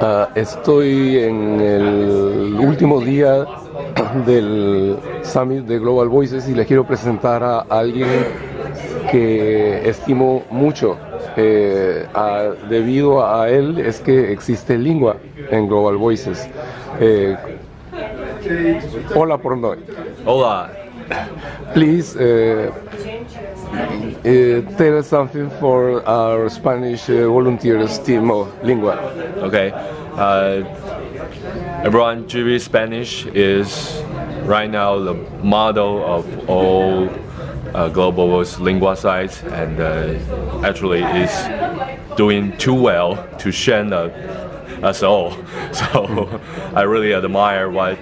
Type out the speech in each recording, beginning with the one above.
Ah, estoy en el último día del Summit de Global Voices y les quiero presentar a alguien que estimo mucho. Eh, a- debido a él es que existe lengua en Global Voices. Eh, hola por hoy. Hola. Please uh, uh, tell us something for our Spanish uh, volunteers team of Lingua. Okay. Uh, everyone, GV Spanish is right now the model of all uh, global lingua sites and uh, actually is doing too well to shame uh, us all. So I really admire what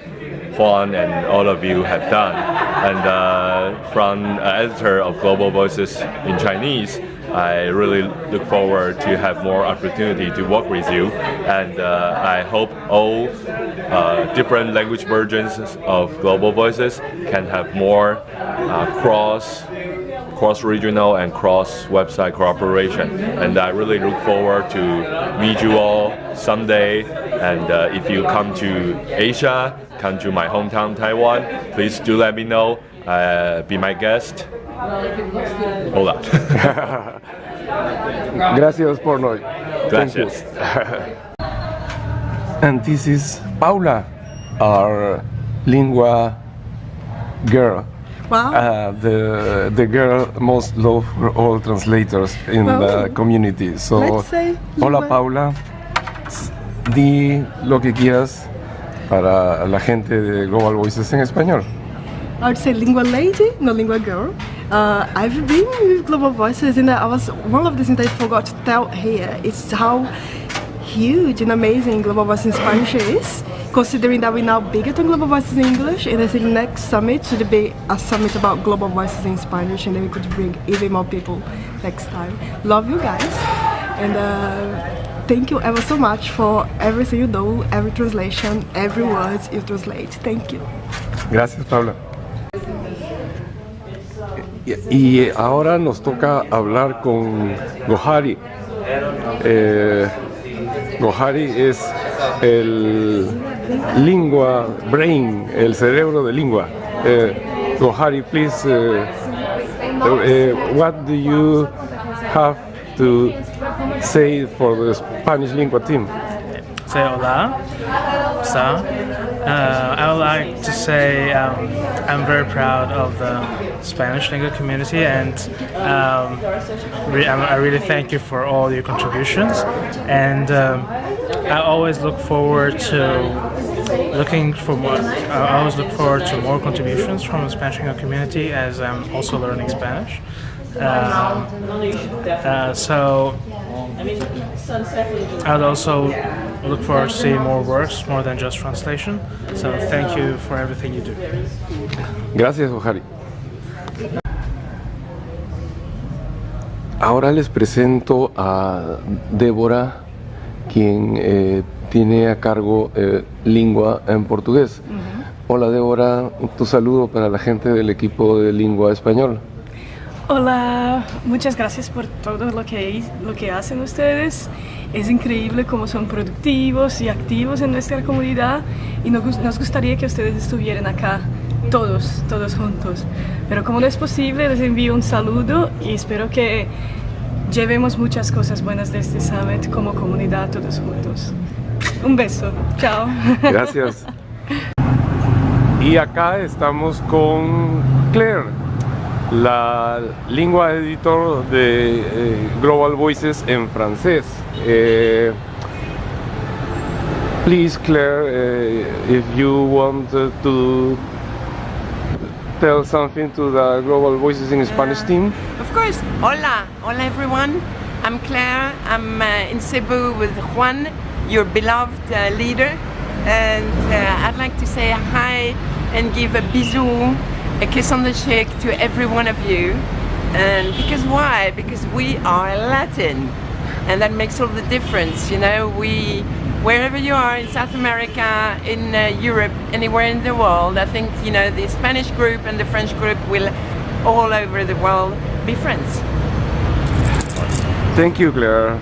Juan and all of you have done. And uh, from uh, editor of Global Voices in Chinese, I really look forward to have more opportunity to work with you. And uh, I hope all uh, different language versions of Global Voices can have more uh, cross cross-regional and cross-website cooperation. And I really look forward to meet you all someday. And uh, if you come to Asia, come to my hometown Taiwan, please do let me know. Uh, be my guest. Hola. Gracias Portnoy. Gracias. And this is Paula, our Lingua girl. Wow. Uh, the the girl most loved all translators in the community. So, Let's say hola. Paula, di lo que quieras para la gente de Global Voices en español. I would say lingua lady, no lingua girl. Uh, I've been with Global Voices and I was one of the things I forgot to tell here is how huge and amazing Global Voices in Spanish is. Considering that we're now bigger than Global Voices in English, and I think next summit should be a summit about Global Voices in Spanish, and then we could bring even more people next time. Love you guys, and uh, thank you ever so much for everything you do, every translation, every word you translate. Thank you. Gracias, Paula. Y ahora nos toca hablar con Gohari. Eh, Gohari es el lingua brain, el cerebro de lingua. Eh, Gohari, please, eh, eh, what do you have to say for the Spanish lingua team? say hola. So, uh, I would like to say um, I'm very proud of the Spanish language community and um, re- I I really thank you for all your contributions. And um, I always look forward to looking for more. I always look forward to more contributions from the Spanish community as I'm also learning Spanish. Um, uh, so I'd also look forward to seeing more works, more than just translation. So thank you for everything you do. Gracias, Gohari. Ahora les presento a Débora, quien eh, tiene a cargo eh, lengua en portugués. Hola Débora, tu saludo para la gente del equipo de lengua español. Hola, muchas gracias por todo lo que, lo que hacen ustedes. Es increíble cómo son productivos y activos en nuestra comunidad y nos, nos gustaría que ustedes estuvieran acá, todos, todos juntos. Pero como no es posible, les envío un saludo y espero que llevemos muchas cosas buenas de este summit como comunidad todos juntos. Un beso, chao. Gracias. Y acá estamos con Claire, la lengua editor de eh, Global Voices en francés. Eh, please, Claire, eh, if you want to tell something to the Global Voices in Spanish team. Of course. Hola, hola everyone. I'm Claire. I'm uh, in Cebu with Juan, your beloved uh, leader, and uh, I'd like to say hi and give a bisou, a kiss on the cheek to every one of you. And because why? Because we are Latin, and that makes all the difference. You know, we wherever you are in South America, in uh, Europe, anywhere in the world, I think you know the Spanish group and the French group will all over the world be friends. Thank you, Claire.